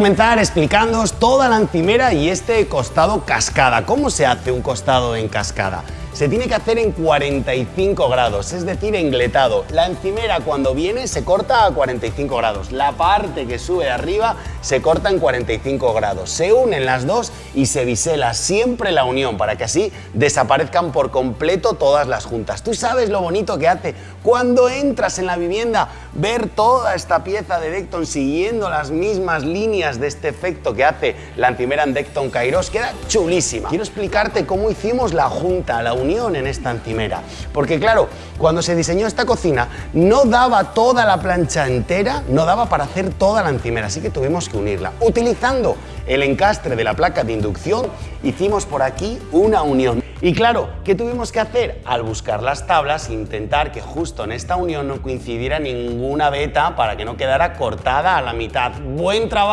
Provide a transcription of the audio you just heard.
comenzar explicándoos toda la encimera y este costado cascada. ¿Cómo se hace un costado en cascada? Se tiene que hacer en 45 grados, es decir, engletado. La encimera cuando viene se corta a 45 grados, la parte que sube arriba se corta en 45 grados. Se unen las dos y se bisela siempre la unión para que así desaparezcan por completo todas las juntas. Tú sabes lo bonito que hace cuando entras en la vivienda ver toda esta pieza de Decton siguiendo las mismas líneas de este efecto que hace la encimera en Decton Kairos, queda chulísima. Quiero explicarte cómo hicimos la junta, la unión en esta encimera. Porque claro, cuando se diseñó esta cocina no daba toda la plancha entera, no daba para hacer toda la encimera, así que tuvimos que unirla. Utilizando el encastre de la placa de inducción, hicimos por aquí una unión. Y claro, ¿qué tuvimos que hacer? Al buscar las tablas, intentar que justo en esta unión no coincidiera ninguna veta para que no quedara cortada a la mitad. ¡Buen trabajo!